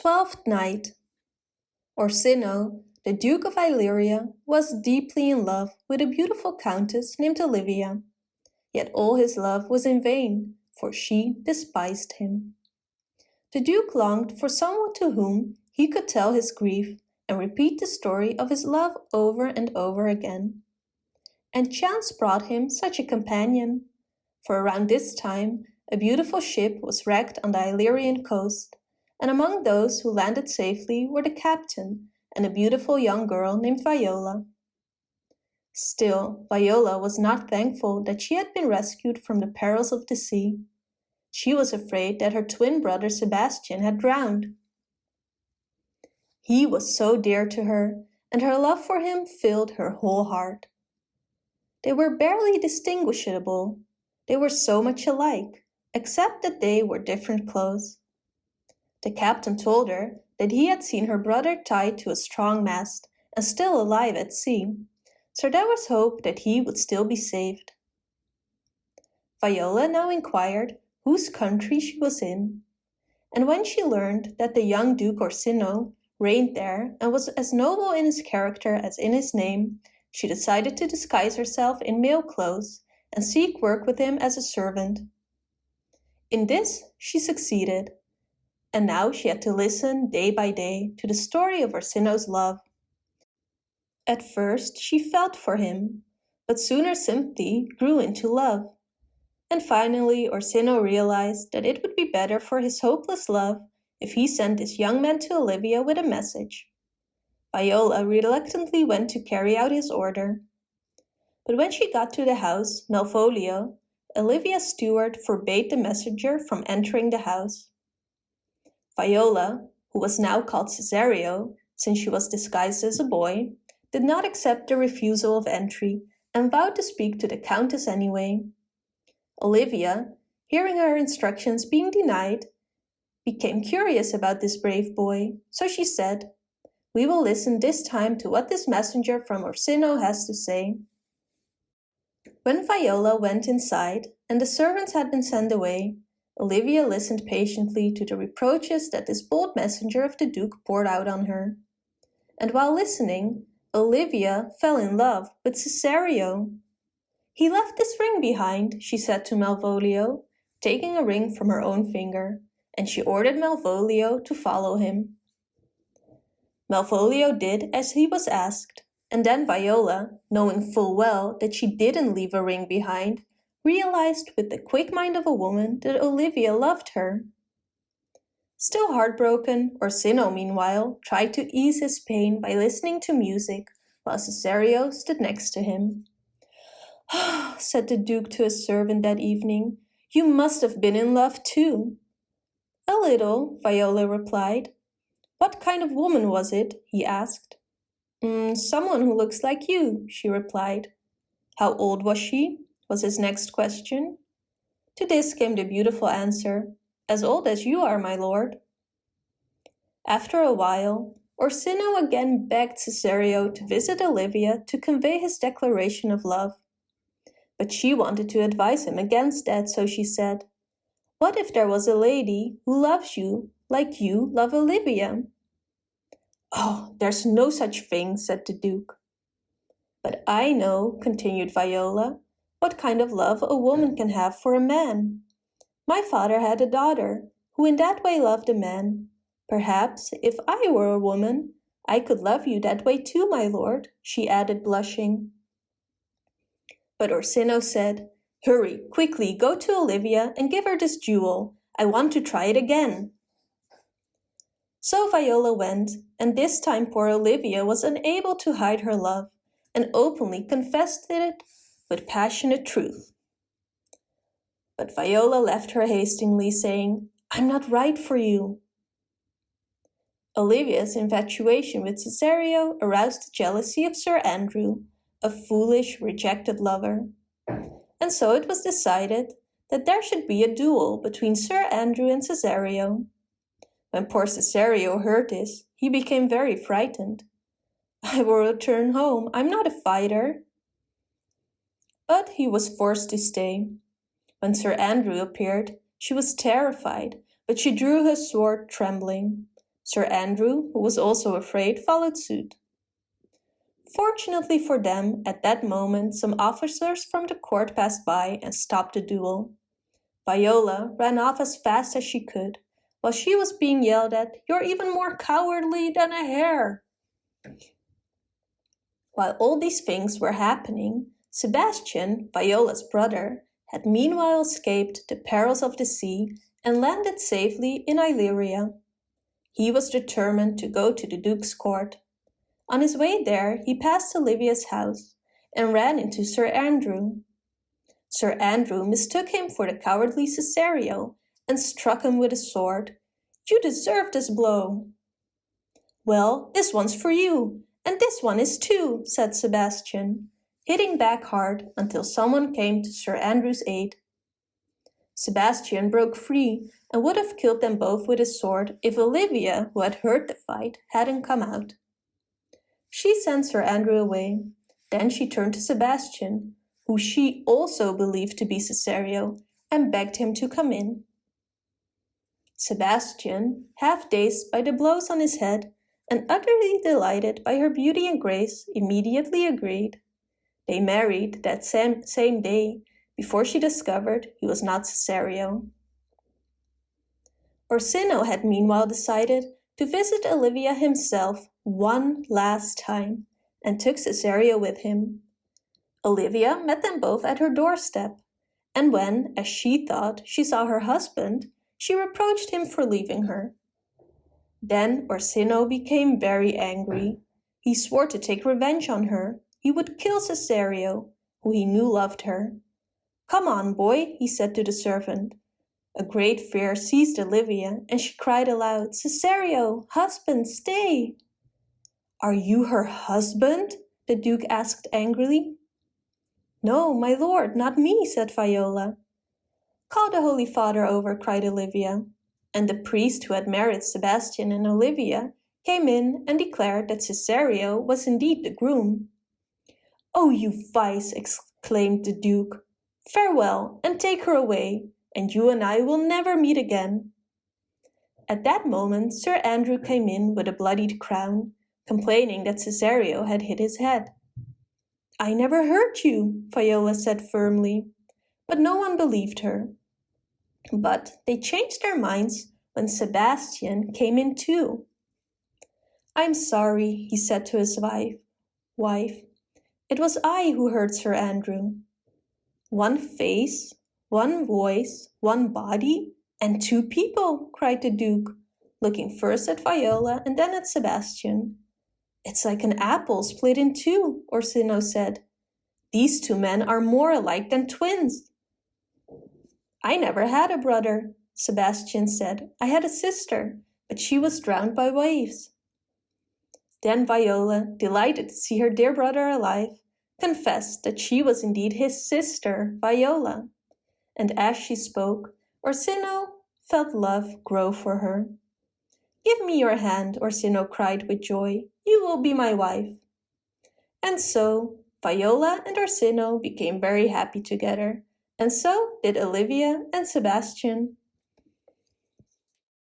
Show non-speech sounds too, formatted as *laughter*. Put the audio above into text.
Twelfth Night Orsino, the Duke of Illyria, was deeply in love with a beautiful countess named Olivia. Yet all his love was in vain, for she despised him. The Duke longed for someone to whom he could tell his grief and repeat the story of his love over and over again. And chance brought him such a companion, for around this time a beautiful ship was wrecked on the Illyrian coast, and among those who landed safely were the captain and a beautiful young girl named Viola. Still, Viola was not thankful that she had been rescued from the perils of the sea. She was afraid that her twin brother Sebastian had drowned. He was so dear to her, and her love for him filled her whole heart. They were barely distinguishable. They were so much alike, except that they wore different clothes. The captain told her that he had seen her brother tied to a strong mast and still alive at sea, so there was hope that he would still be saved. Viola now inquired whose country she was in, and when she learned that the young Duke Orsino reigned there and was as noble in his character as in his name, she decided to disguise herself in male clothes and seek work with him as a servant. In this she succeeded, and now she had to listen day by day to the story of Orsino's love. At first she felt for him, but soon her sympathy grew into love. And finally Orsino realized that it would be better for his hopeless love if he sent this young man to Olivia with a message. Viola reluctantly went to carry out his order. But when she got to the house, Malvolio, Olivia's steward forbade the messenger from entering the house. Viola, who was now called Cesario, since she was disguised as a boy, did not accept the refusal of entry and vowed to speak to the Countess anyway. Olivia, hearing her instructions being denied, became curious about this brave boy, so she said, We will listen this time to what this messenger from Orsino has to say. When Viola went inside and the servants had been sent away, Olivia listened patiently to the reproaches that this bold messenger of the Duke poured out on her. And while listening, Olivia fell in love with Cesario. He left this ring behind, she said to Malvolio, taking a ring from her own finger, and she ordered Malvolio to follow him. Malvolio did as he was asked, and then Viola, knowing full well that she didn't leave a ring behind, realized with the quick mind of a woman that Olivia loved her. Still heartbroken, Orsino meanwhile tried to ease his pain by listening to music while Cesario stood next to him. Ah, *sighs* said the Duke to his servant that evening, you must have been in love too. A little, Viola replied. What kind of woman was it? he asked. Mm, someone who looks like you, she replied. How old was she? Was his next question. To this came the beautiful answer, as old as you are, my lord. After a while, Orsino again begged Cesario to visit Olivia to convey his declaration of love. But she wanted to advise him against that, so she said, What if there was a lady who loves you like you love Olivia? Oh, there's no such thing, said the Duke. But I know, continued Viola, what kind of love a woman can have for a man. My father had a daughter, who in that way loved a man. Perhaps, if I were a woman, I could love you that way too, my lord, she added, blushing. But Orsino said, Hurry, quickly, go to Olivia and give her this jewel. I want to try it again. So Viola went, and this time poor Olivia was unable to hide her love, and openly confessed it with passionate truth. But Viola left her hastily, saying, I'm not right for you. Olivia's infatuation with Cesario aroused the jealousy of Sir Andrew, a foolish, rejected lover. And so it was decided that there should be a duel between Sir Andrew and Cesario. When poor Cesario heard this, he became very frightened. I will return home, I'm not a fighter, but he was forced to stay. When Sir Andrew appeared, she was terrified, but she drew her sword trembling. Sir Andrew, who was also afraid, followed suit. Fortunately for them, at that moment some officers from the court passed by and stopped the duel. Viola ran off as fast as she could, while she was being yelled at, You're even more cowardly than a hare! While all these things were happening, Sebastian, Viola's brother, had meanwhile escaped the perils of the sea and landed safely in Illyria. He was determined to go to the Duke's court. On his way there he passed Olivia's house and ran into Sir Andrew. Sir Andrew mistook him for the cowardly Cesario and struck him with a sword. You deserve this blow. Well, this one's for you, and this one is too, said Sebastian, hitting back hard until someone came to Sir Andrew's aid. Sebastian broke free and would have killed them both with his sword if Olivia, who had heard the fight, hadn't come out. She sent Sir Andrew away. Then she turned to Sebastian, who she also believed to be Cesario, and begged him to come in. Sebastian, half dazed by the blows on his head and utterly delighted by her beauty and grace, immediately agreed. They married that same, same day before she discovered he was not Cesario. Orsino had meanwhile decided to visit Olivia himself one last time and took Cesario with him. Olivia met them both at her doorstep, and when, as she thought, she saw her husband, she reproached him for leaving her. Then Orsino became very angry. He swore to take revenge on her. He would kill Cesario, who he knew loved her. Come on, boy, he said to the servant. A great fear seized Olivia, and she cried aloud, Cesario, husband, stay! Are you her husband? the Duke asked angrily. No, my lord, not me, said Viola. Call the Holy Father over, cried Olivia. And the priest who had married Sebastian and Olivia came in and declared that Cesario was indeed the groom. Oh, you vice, exclaimed the Duke. Farewell, and take her away, and you and I will never meet again. At that moment Sir Andrew came in with a bloodied crown, complaining that Cesario had hit his head. I never hurt you, Viola said firmly, but no one believed her. But they changed their minds when Sebastian came in too. I'm sorry, he said to his wife, wife. It was I who hurt Sir Andrew. One face, one voice, one body, and two people, cried the Duke, looking first at Viola and then at Sebastian. It's like an apple split in two, Orsino said. These two men are more alike than twins. I never had a brother, Sebastian said. I had a sister, but she was drowned by waves. Then Viola, delighted to see her dear brother alive, confessed that she was indeed his sister, Viola. And as she spoke, Orsino felt love grow for her. Give me your hand, Orsino cried with joy. You will be my wife. And so Viola and Orsino became very happy together, and so did Olivia and Sebastian.